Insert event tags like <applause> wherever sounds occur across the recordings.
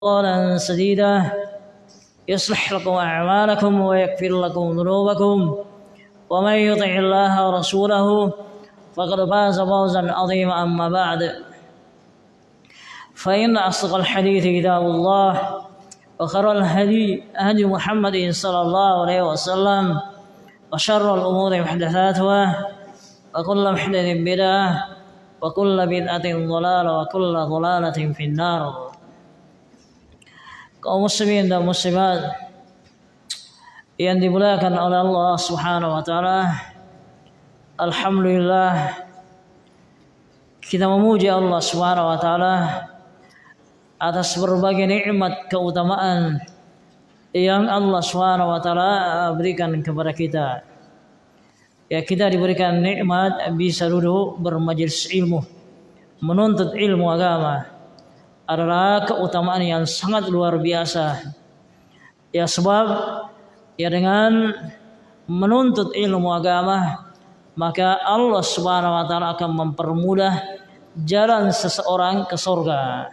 قولا سديدا يصلح لكم أعمالكم ويغفر لكم ذنوبكم. ومن يطع الله ورسوله فقد فاز فوزا عظيما أما بعد. فإن أصدق الحديث كتاب الله وخير الهدي هدي محمد صلى الله عليه وسلم وشر الأمور محدثاتها وكل محدث بدعة وكل بدعة ضلالة وكل ضلالة في النار. Kaum muslimin dan muslimat yang dimuliakan oleh Allah Subhanahu wa taala. Alhamdulillah kita memuji Allah Subhanahu wa taala atas berbagai nikmat keutamaan yang Allah Subhanahu wa taala berikan kepada kita. Ya kita diberikan nikmat bisa duduk bermajelis ilmu, menuntut ilmu agama adalah keutamaan yang sangat luar biasa. Ya sebab ya dengan menuntut ilmu agama maka Allah Subhanahu wa taala akan mempermudah jalan seseorang ke surga.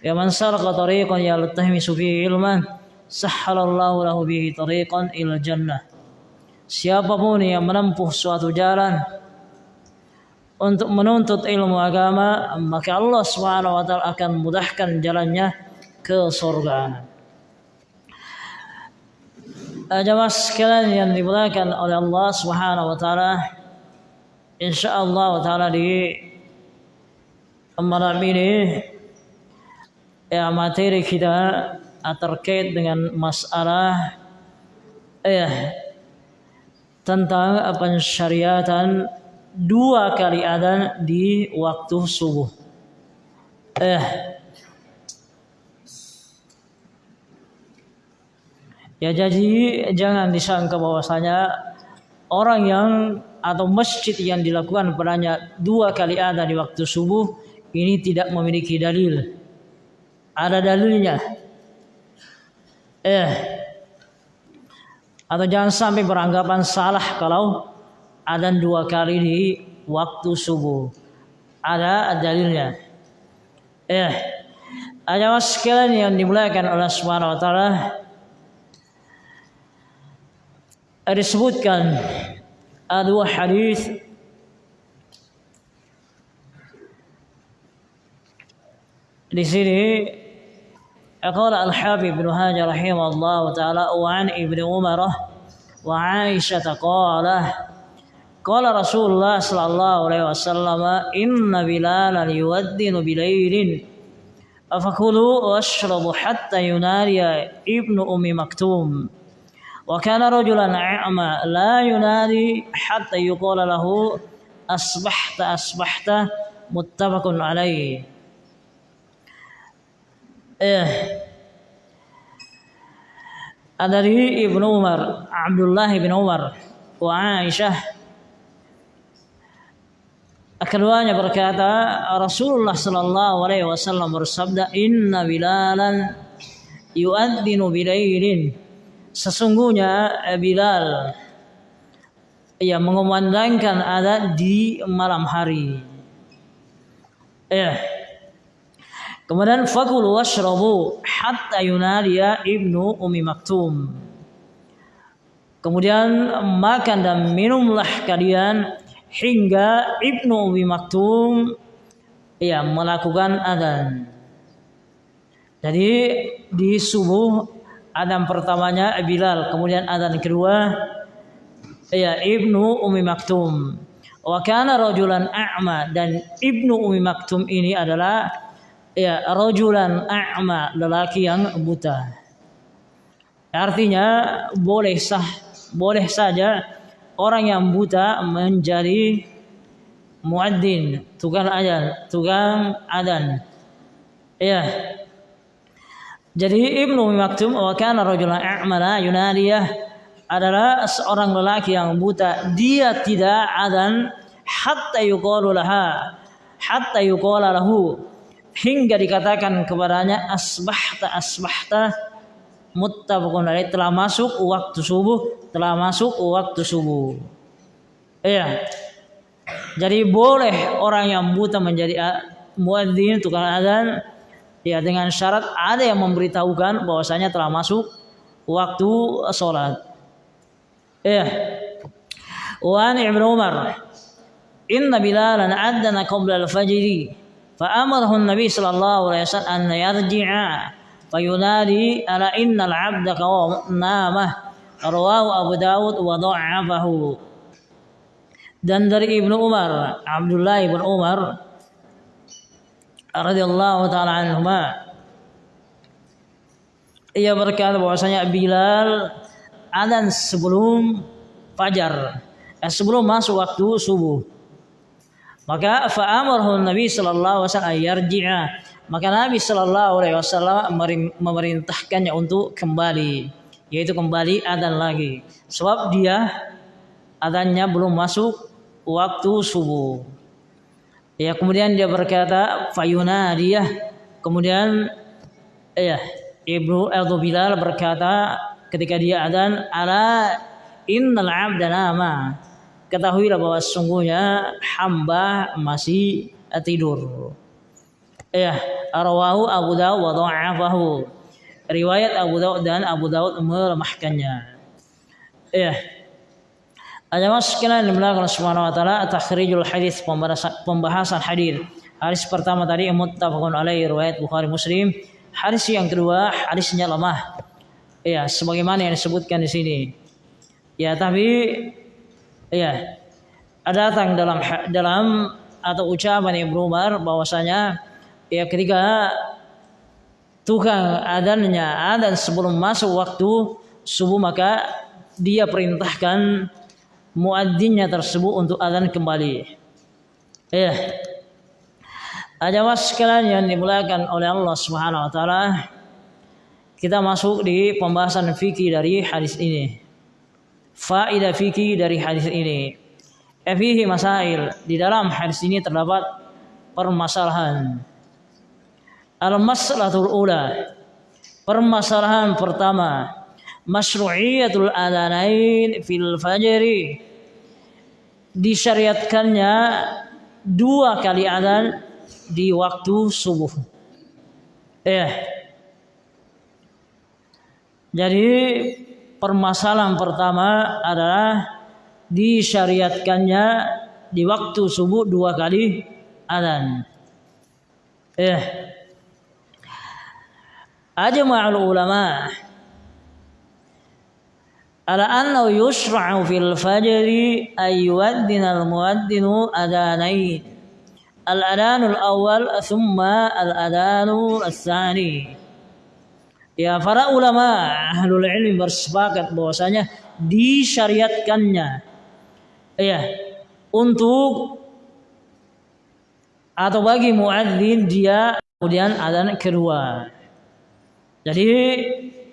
Ya man sarqa tariqan yaltahmisu fihi ilman sahhalallahu lahu bihi tariqan ila jannah. Siapa pun yang menempuh suatu jalan untuk menuntut ilmu agama maka Allah Subhanahu wa taala akan mudahkan jalannya ke surga. Jamaah sekalian yang dimuliakan oleh Allah Subhanahu wa taala insyaallah taala di malam ini ya materi kita terkait dengan masalah ya tentang pensyariatan dua kali adzan di waktu subuh. Eh, ya jadi jangan disangka bahwasanya orang yang atau masjid yang dilakukan padanya dua kali adzan di waktu subuh ini tidak memiliki dalil. Ada dalilnya. Eh, atau jangan sampai beranggapan salah kalau adzan dua kali di waktu subuh. Ada dalilnya. Eh, ada sekalian yang dimuliakan oleh Subhanahu wa taala disebutkan dua hadis di sini قال الحافظ بن هاجر رحمه الله تعالى وعن ابن عمر وعائشة قال قال رسول الله صلى الله عليه وسلم إن بلالا يؤذن بليل. فكلوا واشربوا حتى ينادي ابن أم مكتوم. وكان رجلا أعمى لا ينادي حتى يقول له أصبحت أصبحت. متفق عليه. eh dari Ibnu Umar Abdullah bin Umar wa Aisyah Keduanya berkata Rasulullah sallallahu alaihi wasallam bersabda inna bilalan yu'adzinu bilailin sesungguhnya Bilal ia mengumandangkan ada di malam hari. Ya kemudian fakulu washrabu hatta yunadiya ibnu umi maktum. Kemudian makan dan minumlah kalian hingga Ibnu Umi Maktum ya melakukan adzan. Jadi di subuh adzan pertamanya Bilal, kemudian adzan kedua ya Ibnu Umi Maktum. Wa kana rajulan a'ma dan Ibnu Umi Maktum ini adalah ya rajulan a'ma, lelaki yang buta. Artinya boleh sah, boleh saja orang yang buta menjadi muadzin, tukang adan, tukang adan. Ya. Jadi Ibnu Maktum wa kana rajulan a'mala yunadiyah adalah seorang lelaki yang buta. Dia tidak adan hatta yuqalu laha hatta yuqala lahu hingga dikatakan kepadanya asbahta asbahta muttafaqun alaih. Telah masuk waktu subuh. Telah masuk waktu subuh. Iya. Jadi boleh orang yang buta menjadi ah, muadzin tukang azan. Ya dengan syarat ada yang memberitahukan bahwasanya telah masuk waktu salat. iya. Wan ibnu Umar Inna Bilalan addana qabla al-fajri fa amarahu an-nabi sallallahu alaihi wasallam an yarji'a fayunadi ala innal abda namah rawahu Abu Dawud wa dha'afahu dan dari Ibnu Umar Abdullah bin Umar radhiyallahu taala anhuma ia berkata bahwasanya Bilal adzan sebelum fajar eh, sebelum masuk waktu subuh. Maka fa'amarhu Nabi sallallahu alaihi wasallam yarji'a maka Nabi sallallahu alaihi wasallam memerintahkannya untuk kembali yaitu kembali adzan lagi. Sebab dia adzannya belum masuk waktu subuh. Ya kemudian dia berkata fayuna dia kemudian ya Ibnu Abdul Bilal berkata ketika dia adzan ala innal abda nama. Ketahuilah bahwa sungguhnya hamba masih tidur. Ya, rawahu Abu Dawud wa dha'afahu. Riwayat Abu Dawud dan Abu Dawud melemahkannya. Ya, ada mas sekalian dimulakan Subhanahu wa taala takhrijul hadis pembahasan hadis. Hadis pertama tadi muttafaqun alaihi riwayat Bukhari Muslim. Hadis yang kedua hadisnya lemah. Ya, sebagaimana yang disebutkan di sini. Ya, tapi ya ada datang dalam dalam atau ucapan Ibnu Umar bahwasanya ya ketika tukang adannya adan sebelum masuk waktu subuh maka dia perintahkan muadzinnya tersebut untuk azan kembali. Ya. Ajawas sekalian yang dimulakan oleh Allah Subhanahu wa taala. Kita masuk di pembahasan fikih dari hadis ini. Faedah fikih dari hadis ini. Fihi masail. Di dalam hadis ini terdapat permasalahan. Al-mas'alatul ula. Permasalahan pertama masyru'iyatul adanain fil fajri disyariatkannya dua kali adzan di waktu subuh. Eh. Jadi permasalahan pertama adalah disyariatkannya di waktu subuh dua kali adzan. Eh ajma'ul ulama. Ala annahu yushra'u fil fajri ay yu'addina al mu'addinu adanain al adanul awal thumma al adanul tsani Ya para ulama ahlul ilmi bersepakat bahwasanya disyariatkannya ya untuk atau bagi muadzin dia kemudian adzan kedua. Jadi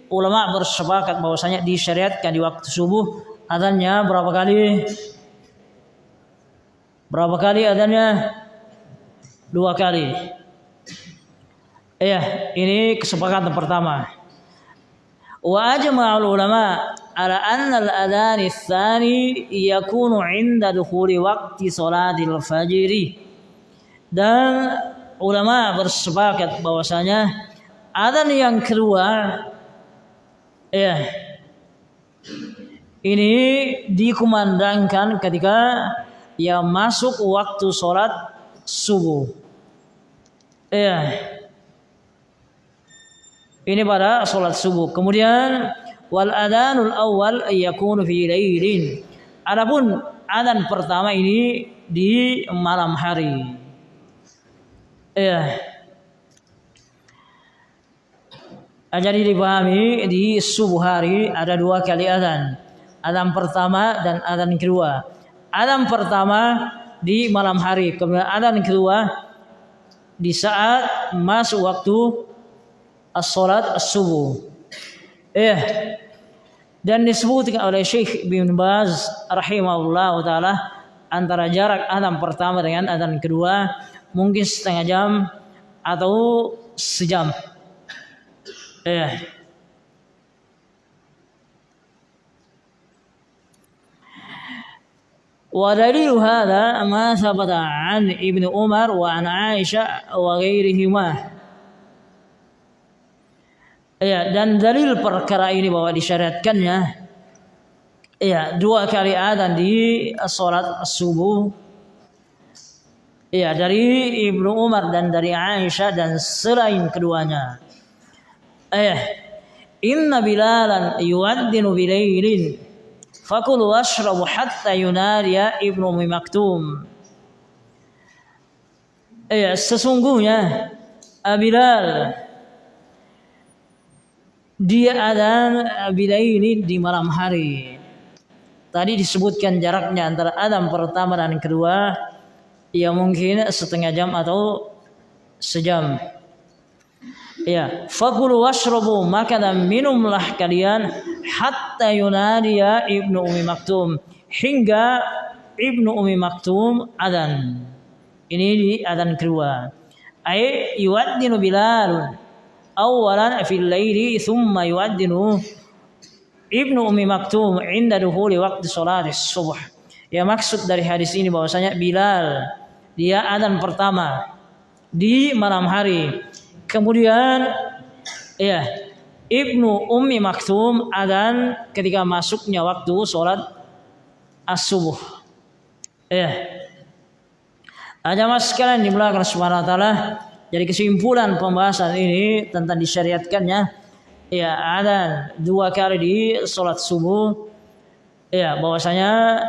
ulama bersepakat bahwasanya disyariatkan di waktu subuh adanya berapa kali? Berapa kali adanya? Dua kali. Iya, ini kesepakatan pertama. Wa ajma'ul ulama ala anna al-adhan tsani yakunu 'inda dukhuli waqti salatil fajr. Dan ulama bersepakat bahwasanya adzan yang kedua Ya. Ini dikumandangkan ketika ya masuk waktu sholat subuh. Ya. Ini pada sholat subuh. Kemudian wal adanul awal yakunu fi lailin. Adapun adan pertama ini di malam hari. Ya. Jadi dipahami di subuh hari ada dua kali adzan. Adzan pertama dan adzan kedua. Adzan pertama di malam hari, kemudian adzan kedua di saat masuk waktu as-salat as-subuh. Eh dan disebutkan oleh Syekh bin Baz rahimahullah taala antara jarak adzan pertama dengan adzan kedua mungkin setengah jam atau sejam. إيه ودليل هذا ما ثبت عن ابن عمر وعن عائشة وغيرهما Ya, dan dalil perkara ini bahwa disyariatkannya ya dua kali adzan di salat subuh ya dari Ibnu Umar dan dari Aisyah dan selain keduanya. Eh, inna bilalan yuwaddinu bilailin fakulu washrabu hatta yunadiya Ibnu Umi Maktum. Eh, sesungguhnya Bilal dia adzan bila ini di malam hari. Tadi disebutkan jaraknya antara adzan pertama dan kedua ya mungkin setengah jam atau sejam. Ya, fakulu washrabu maka dan minumlah kalian hatta yunadiya Ibnu Umi Maktum hingga Ibnu Umi Maktum adzan. Ini di adzan kedua. Ai yuwaddinu Bilalun awalan fil laili thumma yu'addinu Ibnu Umi Maktum inda duhuli waktu salat subuh. Ya maksud dari hadis ini bahwasanya Bilal dia adzan pertama di malam hari. Kemudian ya Ibnu Ummi Maktum adzan ketika masuknya waktu sholat as-subuh. Ya. Ada mas sekalian dimulakan subhanahu wa ta'ala jadi kesimpulan pembahasan ini tentang disyariatkannya ya ada dua kali di sholat subuh ya bahwasanya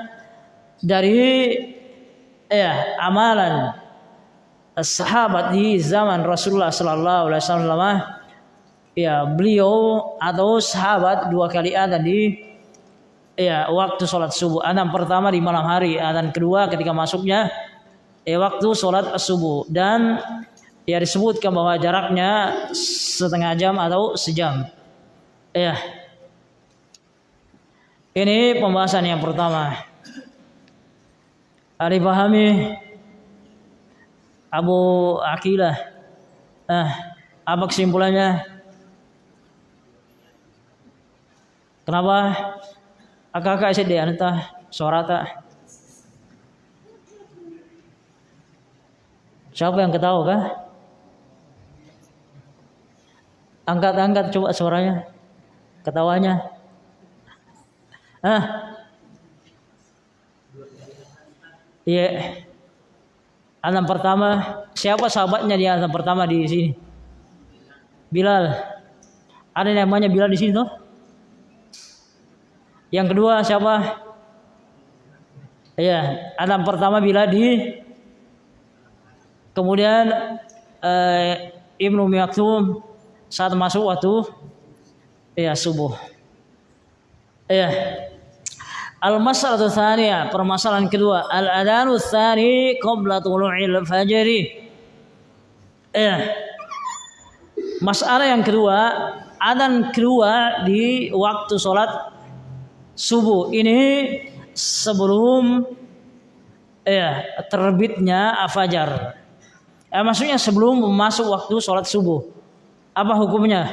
dari ya amalan sahabat di zaman Rasulullah Sallallahu Alaihi Wasallam ya beliau atau sahabat dua kali ada di ya waktu sholat subuh adhan pertama di malam hari adhan kedua ketika masuknya ya waktu sholat subuh dan ya disebutkan bahwa jaraknya setengah jam atau sejam. Ya. Ini pembahasan yang pertama. Ada pahami Abu Akilah. Nah, apa kesimpulannya? Kenapa? Akak-akak SD anta suara tak? Siapa yang ketawa kah? Angkat-angkat coba suaranya. Ketawanya. Ah. Iya. Yeah. Alam pertama, siapa sahabatnya di alam pertama di sini? Bilal. Ada namanya Bilal di sini tuh? Yang kedua siapa? Iya, alam pertama Bilal di Kemudian eh, Ibnu Maktum saat masuk waktu ya subuh. Ya. Al-mas'alatu tsaniyah, permasalahan kedua, al-adanu tsani qabla tulu'il fajri. Ya. Masalah yang kedua, adan kedua di waktu sholat subuh ini sebelum ya terbitnya fajar. Eh, maksudnya sebelum masuk waktu sholat subuh. Apa hukumnya?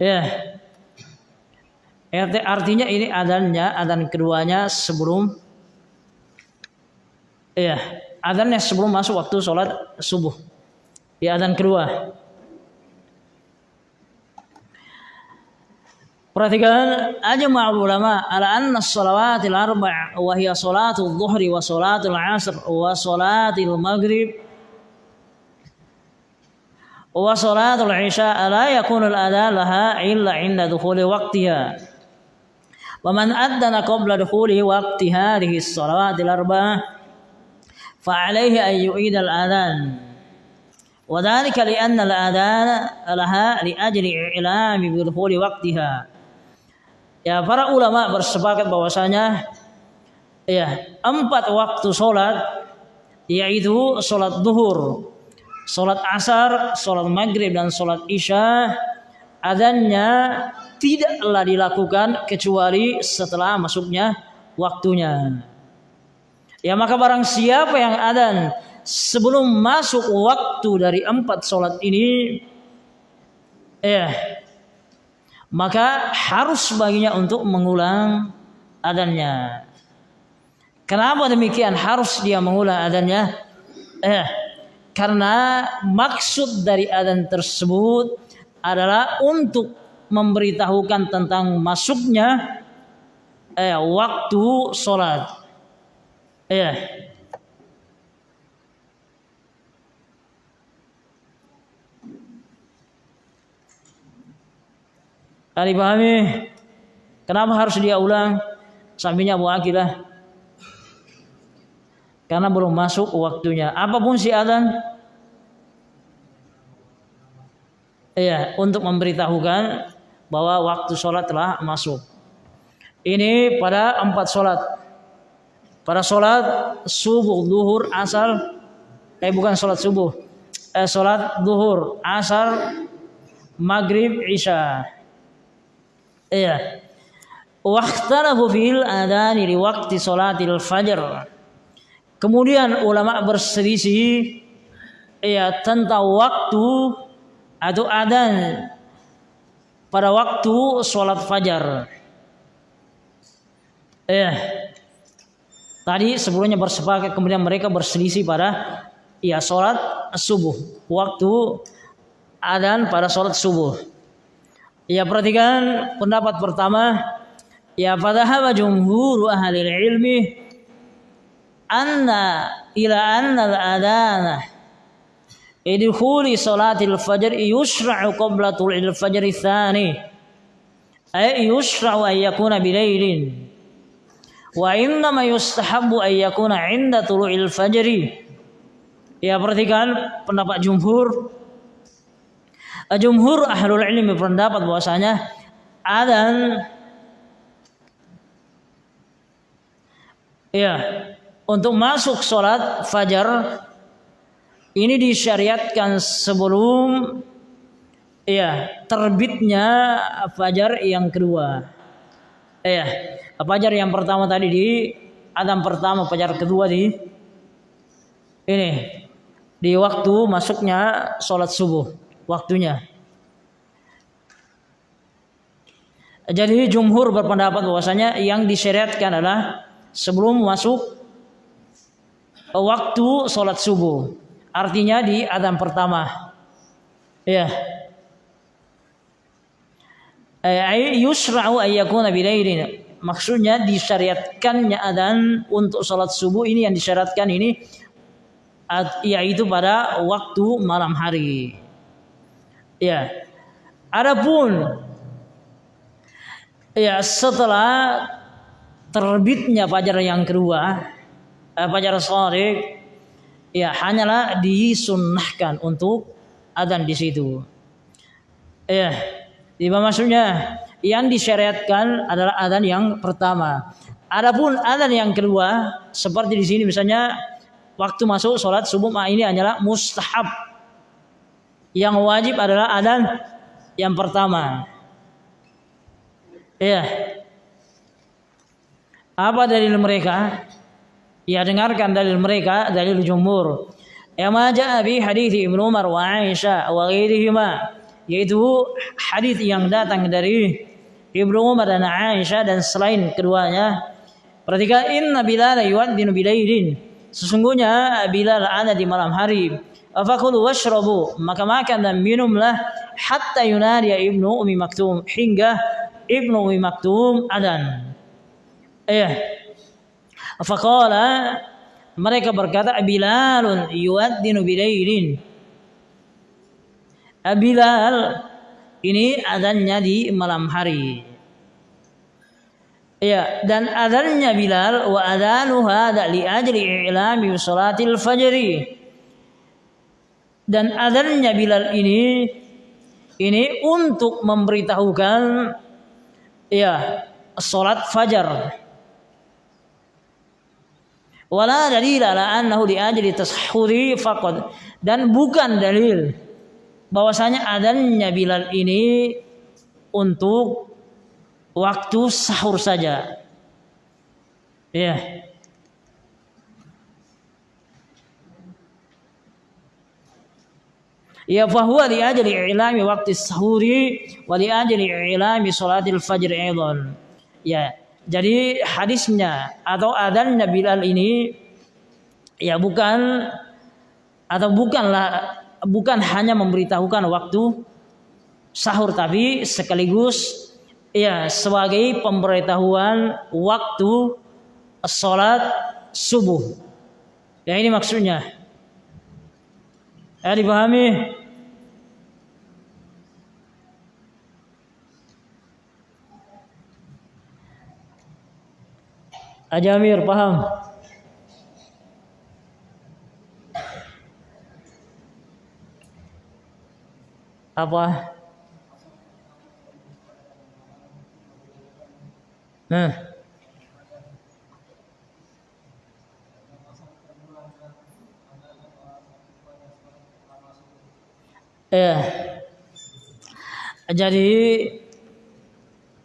Ya. RT artinya ini adanya adan keduanya sebelum ya adannya sebelum masuk waktu sholat subuh. Di adan kedua. Perhatikan aja ulama ala anna sholawatil arba' wa hiya shalatul dhuhri wa shalatul asr wa shalatil maghrib wa salatul isya ala yakunul al-adha laha illa 'inda dukuli waktiha Wa man adzana qabla dukhuli waqti hadhihi shalawatil arba'ah fa 'alaihi an yu'id al-adhan. Wa dhalika li anna al-adhan laha li ajli i'lami bi dukhuli waqtiha. Ya para ulama bersepakat bahwasanya ya empat waktu salat yaitu salat duhur, salat asar, salat maghrib dan salat isya adanya tidaklah dilakukan kecuali setelah masuknya waktunya. Ya maka barang siapa yang adan sebelum masuk waktu dari empat sholat ini, ya maka harus baginya untuk mengulang adannya. Kenapa demikian harus dia mengulang adannya? Eh, karena maksud dari adzan tersebut adalah untuk memberitahukan tentang masuknya eh, waktu sholat. Ya. Kali pahami? Kenapa harus dia ulang? Sampingnya Abu Akilah. Karena belum masuk waktunya. Apa pun si adzan, Iya, untuk memberitahukan bahwa waktu sholat telah masuk. Ini pada empat sholat. Pada sholat subuh, duhur, asar, eh bukan sholat subuh, eh sholat duhur, asar, maghrib, isya. Iya. Waktarafu fil adani di waktu sholatil fajar. Kemudian ulama berselisih ya tentang waktu atau adan pada waktu sholat fajar. Eh, tadi sebelumnya bersepakat kemudian mereka berselisih pada ya sholat subuh waktu adan pada sholat subuh. Ya perhatikan pendapat pertama ya pada hawa jumhur ahli ilmi anna ila anna al-adana idkhuli salatil fajr yusra'u qabla tul'il fajr tsani ay yusra'u an yakuna bilailin wa innama yustahabbu an yakuna 'inda tulu'il fajr. Ya perhatikan pendapat jumhur. Jumhur ahlul ilmi berpendapat bahwasanya adzan ya untuk masuk sholat fajar ini disyariatkan sebelum ya terbitnya fajar yang kedua. Ya, fajar yang pertama tadi di adam pertama, fajar kedua di ini di waktu masuknya sholat subuh waktunya. Jadi jumhur berpendapat bahwasanya yang disyariatkan adalah sebelum masuk waktu sholat subuh. Artinya di adzan pertama. Ya. Yusra'u ayyakuna bilailin. Maksudnya disyariatkannya adzan untuk sholat subuh ini yang disyaratkan ini yaitu pada waktu malam hari. Ya. Adapun ya setelah terbitnya fajar yang kedua, eh, fajar sore, ya hanyalah disunnahkan untuk adzan di situ. Ya, lima maksudnya yang disyariatkan adalah adzan yang pertama. Adapun adzan yang kedua, seperti di sini misalnya waktu masuk sholat subuh ini hanyalah mustahab yang wajib adalah adan yang pertama. Ya. Apa dalil mereka? Ya dengarkan dalil mereka, dalil jumhur. Ya maja bi hadis Ibnu Umar wa Aisyah wa ghairihima yaitu hadis yang datang dari Ibnu Umar dan Aisyah dan selain keduanya. Perhatikan inna Bilal yu'adzinu bilailin. Sesungguhnya Bilal ada di malam hari Fakulu washrabu maka makan dan minumlah hatta yunadi ibnu umi maktum hingga ibnu umi maktum adan. Eh, Fakala mereka berkata Bilalun yuaddinu bilailin. Bilal ini adannya di malam hari. Ya, dan adannya Bilal wa adanu hada li ajli i'lami salatil fajri dan adanya Bilal ini ini untuk memberitahukan ya salat fajar wala dalil ala annahu li ajli tashhuri faqad. Dan bukan dalil bahwasanya adanya Bilal ini untuk waktu sahur saja. Ya. Ya fahuwa li ajli ilami waktu sahuri wa li ajli ilami salatil fajr aidan ya jadi hadisnya atau adannya Bilal ini ya bukan atau bukanlah bukan hanya memberitahukan waktu sahur tapi sekaligus ya sebagai pemberitahuan waktu sholat subuh. Ya ini maksudnya. Ya dipahami? Ajamir paham? Apa? Nah. Ya. Jadi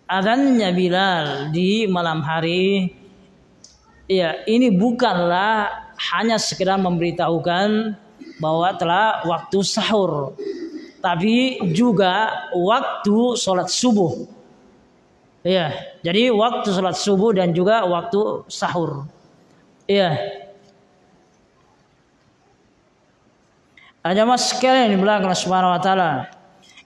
adanya Bilal di malam hari ya ini bukanlah hanya sekedar memberitahukan bahwa telah waktu sahur tapi juga waktu sholat subuh Iya, jadi waktu sholat subuh dan juga waktu sahur. Iya. Ada mas sekalian di belakang Subhanahu wa taala.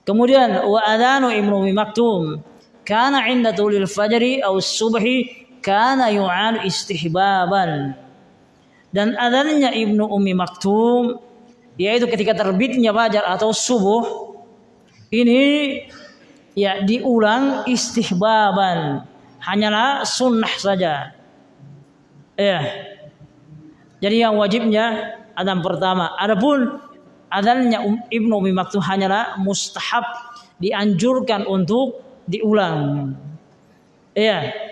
Kemudian wa adanu Ibnu Maktum kana inda tulil fajri aw subhi kana yu'al istihbaban. Dan adanya Ibnu Umi Maktum yaitu ketika terbitnya fajar atau subuh ini ya diulang istihbaban. Hanyalah sunnah saja. Ya. Jadi yang wajibnya adzan pertama. Adapun adzannya um, Ibnu Umi Maktum hanyalah mustahab dianjurkan untuk diulang. Ya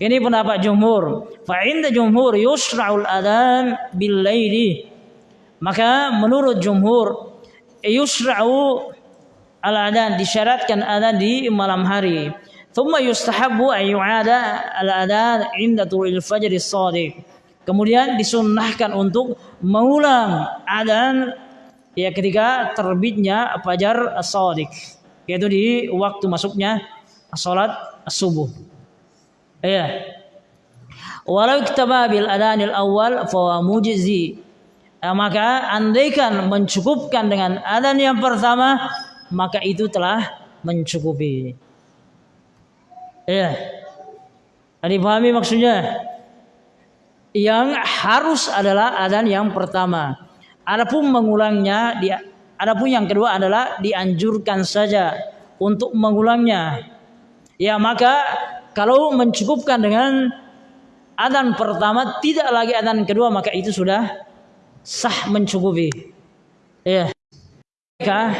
ini pendapat jumhur fa inda jumhur yusra'ul adzan bil laili maka menurut jumhur yusra'u al-adhan disyaratkan adhan di malam hari. Thumma yustahabbu an yu'ada al-adhan inda tulil fajr shadiq. Kemudian disunnahkan untuk mengulang adhan ya ketika terbitnya fajar shadiq yaitu di waktu masuknya salat subuh. Ya. Walau iktaba bil adhanil awal fa mujzi. Ya, maka andaikan mencukupkan dengan adhan yang pertama maka itu telah mencukupi. Ya. Ada pahami maksudnya? Yang harus adalah adan yang pertama. Adapun mengulangnya, dia, adapun yang kedua adalah dianjurkan saja untuk mengulangnya. Ya maka kalau mencukupkan dengan adan pertama tidak lagi adan kedua maka itu sudah sah mencukupi. Ya. Maka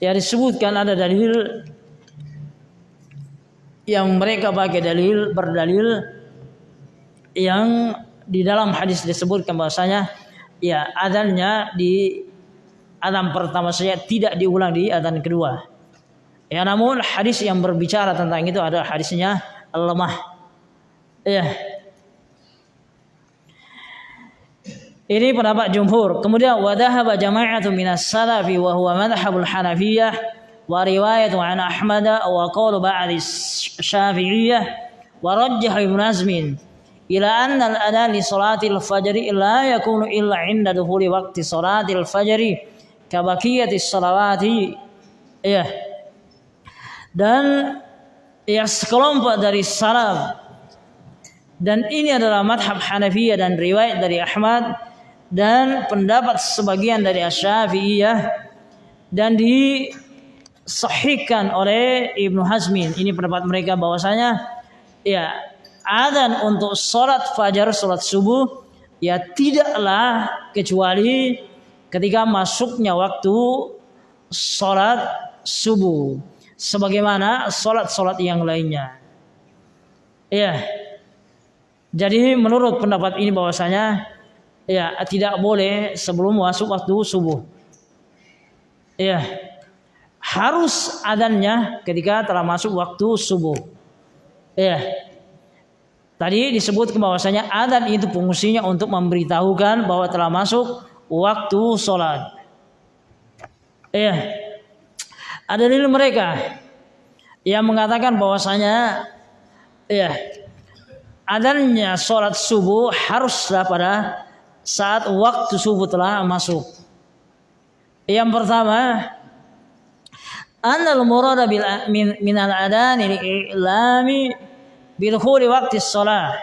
Ya disebutkan ada dalil yang mereka pakai dalil berdalil yang di dalam hadis disebutkan bahwasanya ya adanya di adzan pertama saja tidak diulang di adzan kedua. Ya namun hadis yang berbicara tentang itu adalah hadisnya lemah. Ya, Ini pendapat jumhur. Kemudian wadahaba jama'atu minas salafi wa huwa madhhabul Hanafiyah wa riwayatu an Ahmad wa qawlu ba'd Syafi'iyah wa rajjah Ibn Azmin ila anna al-adhan li salatil fajr la yakunu illa 'inda dukhuli waqti salatil fajr ka baqiyati salawati. Ya. Dan ya sekelompok dari salaf dan ini adalah madhab Hanafiyah dan riwayat dari Ahmad dan pendapat sebagian dari Asy-Syafi'iyah dan disahihkan oleh Ibnu Hazmin. Ini pendapat mereka bahwasanya ya adzan untuk sholat fajar, sholat subuh ya tidaklah kecuali ketika masuknya waktu sholat subuh sebagaimana sholat-sholat yang lainnya. Ya. Jadi menurut pendapat ini bahwasanya ya tidak boleh sebelum masuk waktu subuh. Ya. Harus adanya ketika telah masuk waktu subuh. Ya. Tadi disebut bahwasanya adan itu fungsinya untuk memberitahukan bahwa telah masuk waktu sholat. Ya. Ada dari mereka yang mengatakan bahwasanya ya adanya sholat subuh haruslah pada saat waktu subuh telah masuk. Yang pertama, anal murada bil min, min al adan ilami bil khuli waqti shalah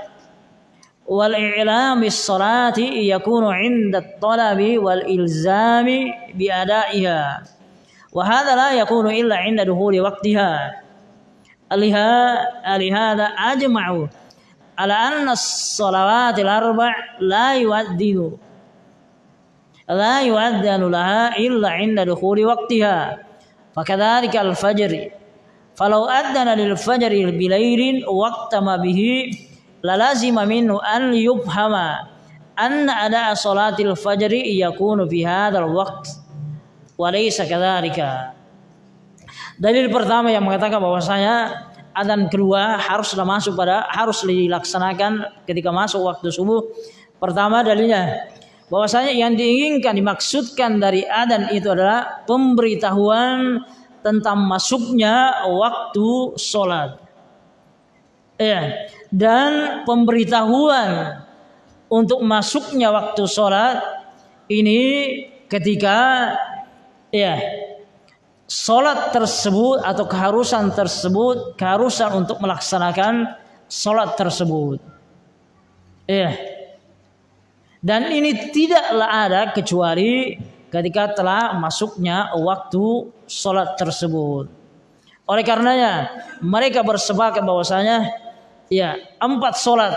wal i'lam bis salati yakunu 'inda at-talabi wal ilzami bi ada'iha wa hadha la yakunu illa 'inda dukhuli waqtiha aliha alihada ajma'u ala anna as-salawat al-arba' la yu'addinu la yu'addanu falau addana lil fajri bilailin waqtama bihi lalazima minhu an yubhama anna ada salatil fajri yakunu fi hadzal waqt wa laysa kadzalika Dalil pertama yang mengatakan bahwasanya adzan kedua haruslah masuk pada harus dilaksanakan ketika masuk waktu subuh. Pertama dalilnya bahwasanya yang diinginkan dimaksudkan dari adzan itu adalah pemberitahuan tentang masuknya waktu sholat. Ya, dan pemberitahuan untuk masuknya waktu sholat ini ketika ya Sholat tersebut atau keharusan tersebut keharusan untuk melaksanakan sholat tersebut. Ya. Dan ini tidaklah ada kecuali ketika telah masuknya waktu sholat tersebut. Oleh karenanya mereka bersepakat bahwasanya ya empat sholat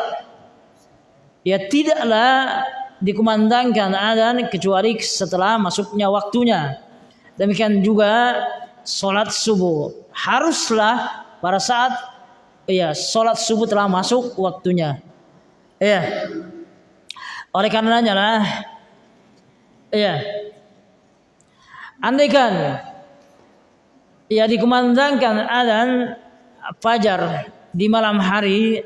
ya tidaklah dikumandangkan adzan kecuali setelah masuknya waktunya. Demikian juga sholat subuh haruslah pada saat ya sholat subuh telah masuk waktunya. Ya. Oleh karenanya lah, ya. Andaikan ya dikumandangkan adzan fajar di malam hari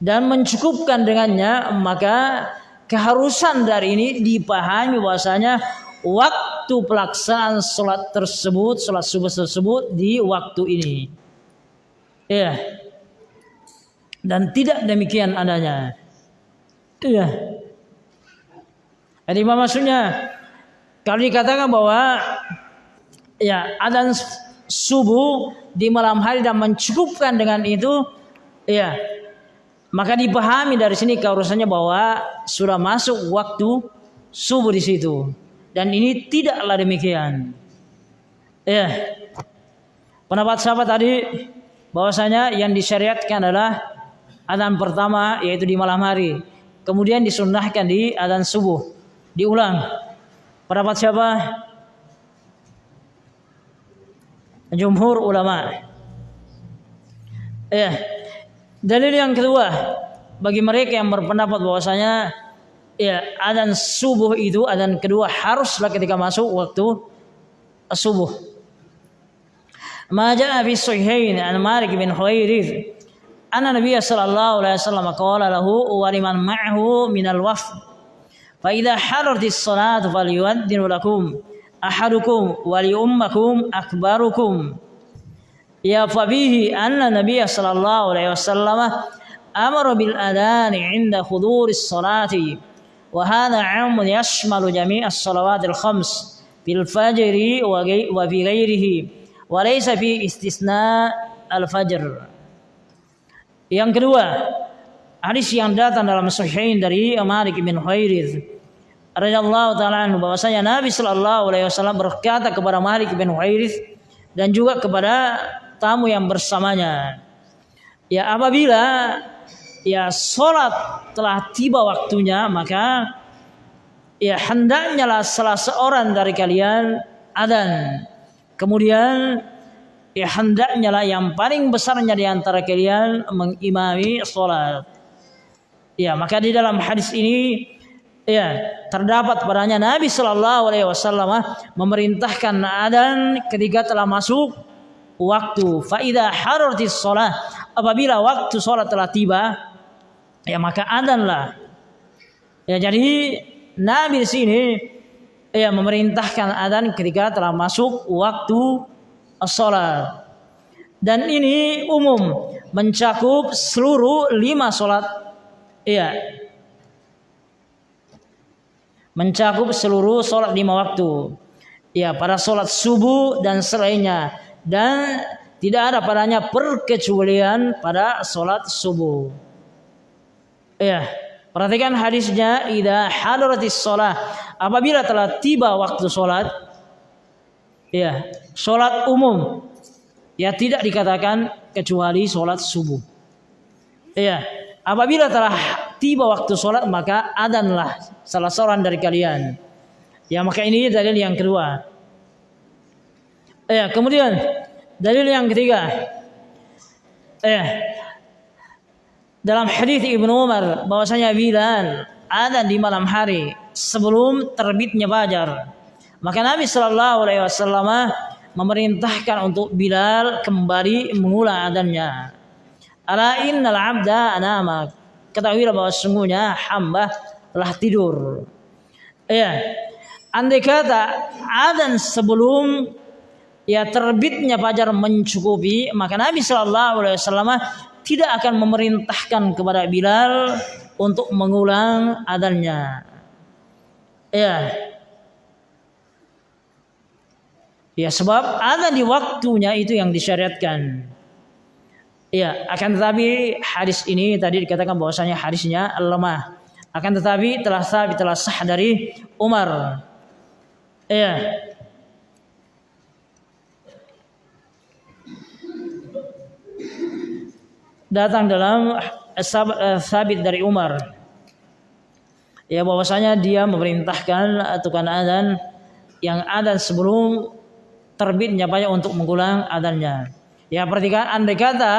dan mencukupkan dengannya maka keharusan dari ini dipahami bahwasanya waktu pelaksanaan sholat tersebut, sholat subuh tersebut di waktu ini. Ya. Dan tidak demikian adanya. Iya. Jadi maksudnya kalau dikatakan bahwa ya adzan subuh di malam hari dan mencukupkan dengan itu, ya maka dipahami dari sini keharusannya bahwa sudah masuk waktu subuh di situ. Dan ini tidaklah demikian. Ya. Pendapat sahabat tadi bahwasanya yang disyariatkan adalah adzan pertama yaitu di malam hari. Kemudian disunnahkan di adzan subuh. Diulang. Pendapat siapa? Jumhur ulama. Ya. Dalil yang kedua bagi mereka yang berpendapat bahwasanya ya adzan subuh itu adzan kedua haruslah ketika masuk waktu subuh. Ma jaa fi sahihain an Malik bin Huwairith anna Nabiy sallallahu alaihi wasallam qala lahu wa liman ma'ahu min al-wafd فإذا حضرت الصلاة فليؤذن لكم أحدكم وليؤمكم أكبركم. يا فبيه أن النبي صلى الله عليه وسلم أمر بالأذان عند حضور الصلاة وهذا عام يشمل جميع الصلوات الخمس في الفجر وفي غيره وليس في استثناء الفجر. Yang kedua hadis yang datang dalam sahihain dari Malik bin Khairith radhiyallahu taala anhu bahwasanya Nabi sallallahu alaihi wasallam berkata kepada Malik bin dan juga kepada tamu yang bersamanya ya apabila ya sholat telah tiba waktunya maka ya hendaknya lah salah seorang dari kalian adan kemudian ya hendaknya lah yang paling besarnya di antara kalian mengimami sholat. Ya maka di dalam hadis ini ya terdapat padanya Nabi Shallallahu Alaihi Wasallam memerintahkan adan ketika telah masuk waktu faida harortis sholat apabila waktu sholat telah tiba ya maka adzanlah. Ya jadi Nabi di sini ya memerintahkan adzan ketika telah masuk waktu sholat. Dan ini umum mencakup seluruh lima sholat. Iya. Mencakup seluruh sholat lima waktu. Ya, pada sholat subuh dan selainnya. Dan tidak ada padanya perkecualian pada sholat subuh. Ya, perhatikan hadisnya. Ida hadaratis sholat. Apabila telah tiba waktu sholat. Ya, sholat umum. Ya tidak dikatakan kecuali sholat subuh. Ya, apabila telah tiba waktu sholat maka adanlah salah seorang dari kalian. Ya maka ini dalil yang kedua. Ya, kemudian dalil yang ketiga. Ya, dalam hadis Ibnu Umar bahwasanya Bilal ada di malam hari sebelum terbitnya fajar. Maka Nabi Shallallahu Alaihi Wasallam memerintahkan untuk Bilal kembali mengulang adanya. Ala innal abda anama. Ketahuilah bahwa sungguhnya hamba telah tidur. Ya. Andai kata adan sebelum ya terbitnya fajar mencukupi, maka Nabi Shallallahu alaihi wasallam tidak akan memerintahkan kepada Bilal untuk mengulang adannya. Ya, Ya sebab ada di waktunya itu yang disyariatkan. Ya, akan tetapi hadis ini tadi dikatakan bahwasanya hadisnya lemah. Akan tetapi telah sah telah sah dari Umar. Ya. Datang dalam eh, sabit dari Umar. Ya bahwasanya dia memerintahkan tukang adzan yang adzan sebelum terbitnya banyak untuk mengulang adanya. Ya perhatikan andai kata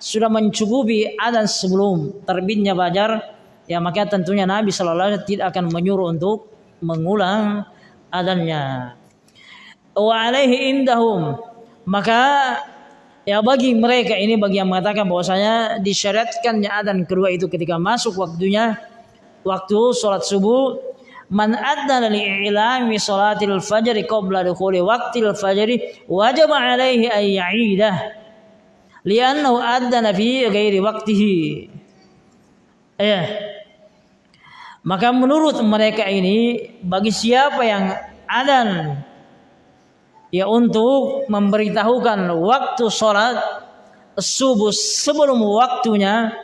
sudah mencukupi adan sebelum terbitnya fajar, ya maka tentunya Nabi Shallallahu Alaihi tidak akan menyuruh untuk mengulang adanya. Wa alaihi indahum maka ya bagi mereka ini bagi yang mengatakan bahwasanya disyariatkannya adan kedua itu ketika masuk waktunya waktu sholat subuh man adzana li i'lami salatil fajr qabla dukhuli waqtil fajr wajib alaihi an ya'idah. Li'annahu adzana fi ghairi waqtihi. Ya. Maka menurut mereka ini bagi siapa yang adan ya untuk memberitahukan waktu sholat subuh sebelum waktunya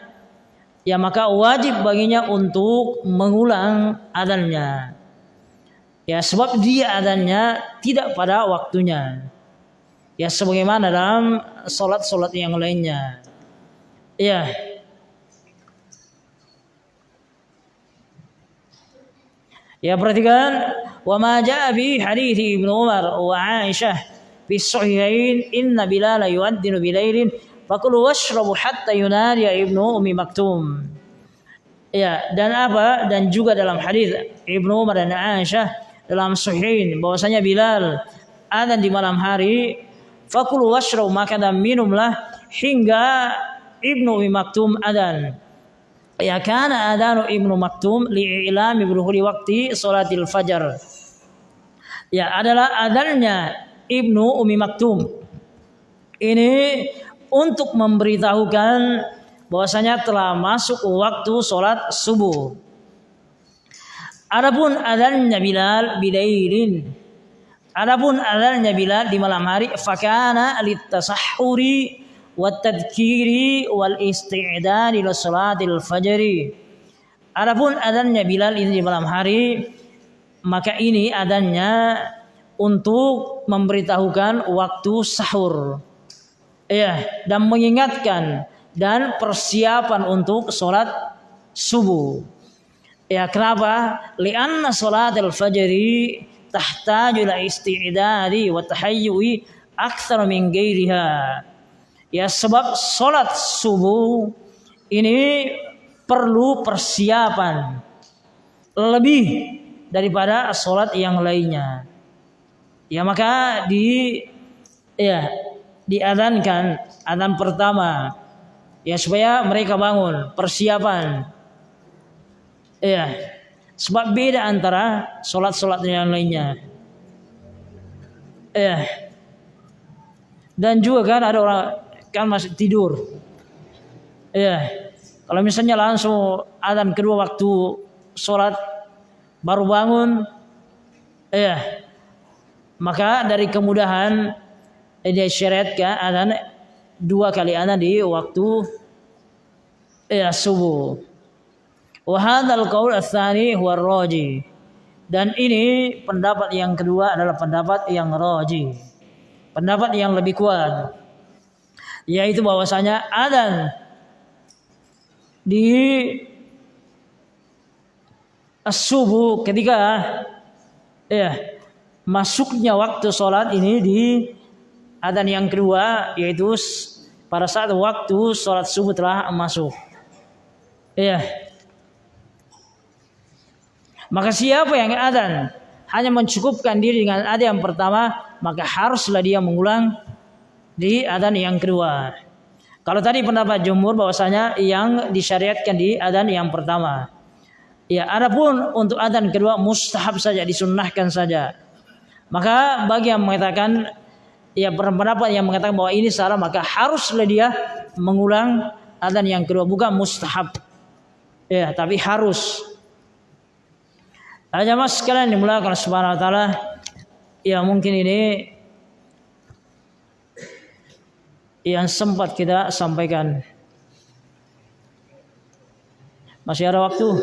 ya maka wajib baginya untuk mengulang adanya. Ya sebab dia adanya tidak pada waktunya. Ya sebagaimana dalam solat-solat yang lainnya. Ya. Ya perhatikan wa ma jaa bi Ibnu Umar wa Aisyah fi inna Bilal yu'addinu bilailin Fakulu washrabu hatta yunadi Ibnu Umi Maktum. Ya, dan apa? Dan juga dalam hadis Ibnu Umar dan Aisyah dalam sahihin bahwasanya Bilal ada di malam hari fakulu washrabu maka dan minumlah hingga Ibnu Umi Maktum adan. Ya kana adanu Ibnu Maktum li'ilami berhuli waktu salatil fajar. Ya adalah adalnya Ibnu Umi Maktum. Ini untuk memberitahukan bahwasanya telah masuk waktu sholat subuh. Adapun adanya Bilal bilailin. Adapun adanya Bilal di malam hari fakana litasahuri wal ila salatil fajri. Adapun adanya Bilal ini di malam hari maka ini adanya untuk memberitahukan waktu sahur ya dan mengingatkan dan persiapan untuk sholat subuh. Ya kenapa? Lianna sholat al-fajri tahtaju la isti'dadi wa tahayyui akthar min gairiha. Ya sebab sholat subuh ini perlu persiapan lebih daripada sholat yang lainnya. Ya maka di ya diadankan adzan pertama ya supaya mereka bangun persiapan ya Sebab beda antara sholat-sholat yang lainnya. Eh. Dan juga kan ada orang kan masih tidur. Eh. Kalau misalnya langsung adzan kedua waktu sholat baru bangun, eh, maka dari kemudahan eh, dia syariatkan adzan dua kali adzan di waktu eh, subuh. Wahadal qaul tsani huwa raji. Dan ini pendapat yang kedua adalah pendapat yang raji. Pendapat yang lebih kuat yaitu bahwasanya adzan di subuh ketika ya masuknya waktu sholat ini di adzan yang kedua yaitu pada saat waktu sholat subuh telah masuk. Ya, maka siapa yang adzan hanya mencukupkan diri dengan adzan yang pertama, maka haruslah dia mengulang di adzan yang kedua. Kalau tadi pendapat jumhur bahwasanya yang disyariatkan di adzan yang pertama. Ya, adapun untuk adzan kedua mustahab saja disunnahkan saja. Maka bagi yang mengatakan ya pendapat yang mengatakan bahwa ini salah maka haruslah dia mengulang adzan yang kedua bukan mustahab. Ya, tapi harus Nah, mas sekalian dimulakan Subhanahu wa taala, ya mungkin ini yang sempat kita sampaikan. Masih ada waktu?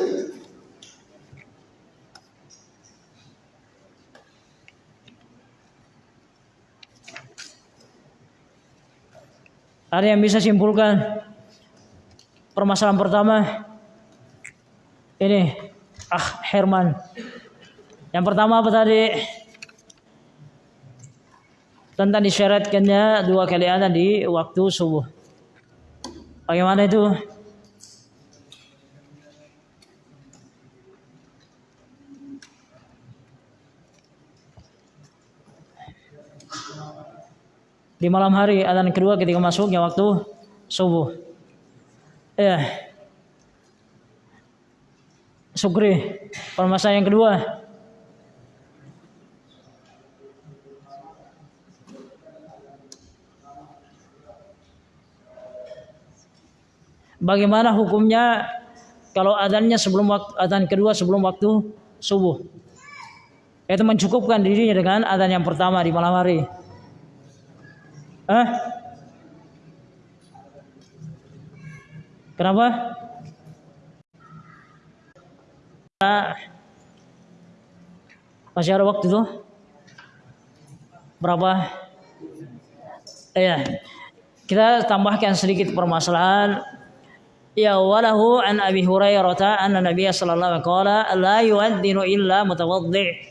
Ada yang bisa simpulkan permasalahan pertama? Ini Ah Herman. Yang pertama apa tadi? Tentang disyaratkannya dua kali ada di waktu subuh. Bagaimana itu? Di malam hari adzan kedua ketika masuknya waktu subuh. Ya. Sukri. Permasalahan yang kedua. Bagaimana hukumnya kalau adanya sebelum waktu adzan kedua sebelum waktu subuh? Itu mencukupkan dirinya dengan adzan yang pertama di malam hari. Hah? Kenapa? Masih ada waktu tuh? Berapa? Ya. Kita tambahkan sedikit permasalahan. Ya walahu an Abi Hurairah anna Nabiy sallallahu alaihi wasallam la yu'adhdhinu illa mutawaddi'.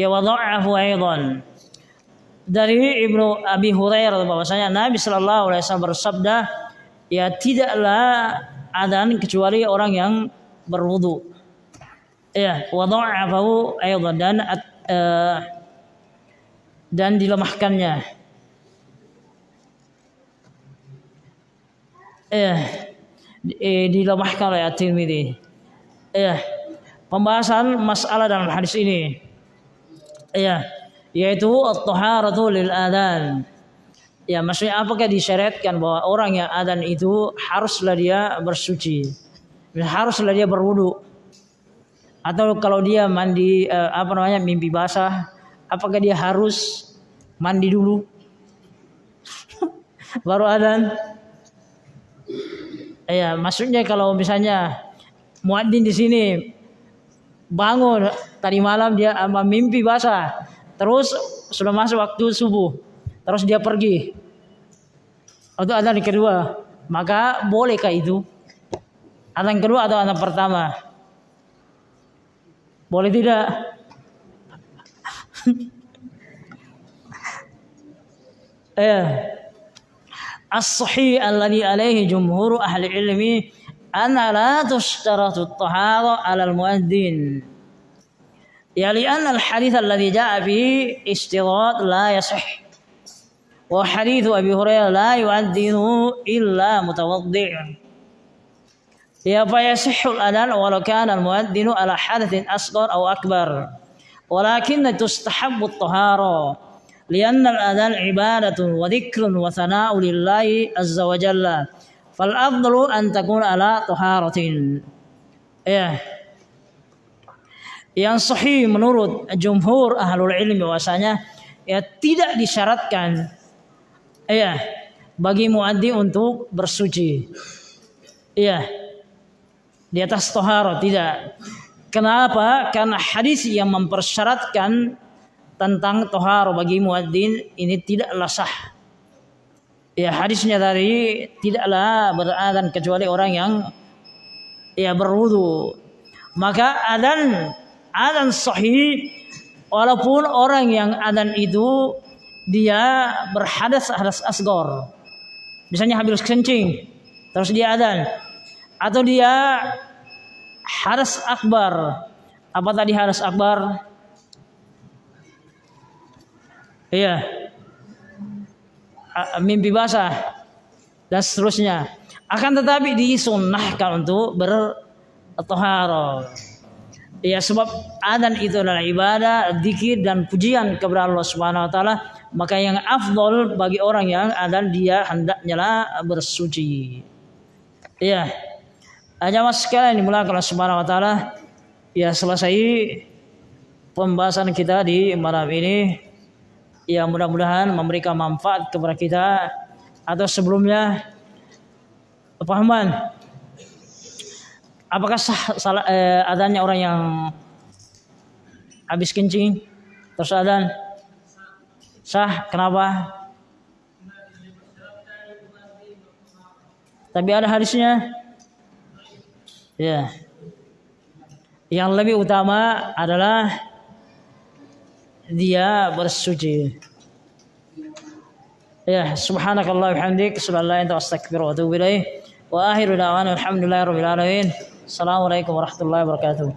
Ya wadha'ahu aidan. Dari Ibnu Abi Hurairah bahwasanya Nabi sallallahu alaihi wasallam bersabda, ya tidaklah adzan kecuali orang yang berwudu. Ya, wadha'afahu aidan dan uh, dan dilemahkannya. Eh, dilemahkan oleh At-Tirmidzi. Eh, pembahasan masalah dalam hadis ini. Ya, yaitu at-taharatu lil adan. Ya, maksudnya apakah disyariatkan bahwa orang yang adan itu haruslah dia bersuci. Haruslah dia berwudu atau kalau dia mandi uh, apa namanya mimpi basah, apakah dia harus mandi dulu? <laughs> Baru adan. Ya, maksudnya kalau misalnya muadzin di sini bangun tadi malam dia mimpi basah, terus sudah masuk waktu subuh, terus dia pergi. Untuk adan kedua, maka bolehkah itu? Adan kedua atau adan pertama? Boleh tidak? <laughs> eh. As-sahih alladhi alaihi jumhur ahli ilmi anna la tushtaratu at-tahara 'ala al-muadzin. يعني لأن الحديث الذي جاء فيه اشتراط لا يصح. وحديث أبي هريرة لا يؤذنه إلا متوضع. فيصح الأذان ولو كان المؤذن على حدث أصغر أو أكبر ولكن تستحب الطهارة لأن الأذان عبادة وذكر وثناء لله عز وجل. فالأفضل أن تكون على طهارة. إيه. Yang sahih menurut jumhur ahlul ilmi bahwasanya ya tidak disyaratkan ya bagi muaddi untuk bersuci. Ya di atas toharo tidak. Kenapa? Karena hadis yang mempersyaratkan tentang toharo bagi muadzin ini tidaklah sah. Ya hadisnya dari tidaklah beradan kecuali orang yang ya berwudu. Maka adan adan sahih walaupun orang yang adan itu dia berhadas hadas asgor. Misalnya habis kencing terus dia adan atau dia hadas akbar. Apa tadi hadas akbar? Iya. Mimpi basah. Dan seterusnya. Akan tetapi disunnahkan untuk bertoharo. Ya sebab adan itu adalah ibadah, zikir dan pujian kepada Allah Subhanahu wa taala, maka yang afdol bagi orang yang adan dia hendaknya lah bersuci. Ya. Mas sekalian dimulakan Allah Subhanahu wa taala. Ya selesai pembahasan kita di malam ini. Ya mudah-mudahan memberikan manfaat kepada kita atau sebelumnya Pahaman. Apakah sah salah, eh, adanya orang yang habis kencing terus adan? Sah, kenapa? Tapi ada hadisnya. Ya. Yang lebih utama adalah dia bersuci. Ya, subhanakallah bihamdik, subhanallah anta astaghfiruka wa atubu ilaih. Wa akhiru da'wana alhamdulillahi rabbil alamin. Assalamualaikum warahmatullahi wabarakatuh.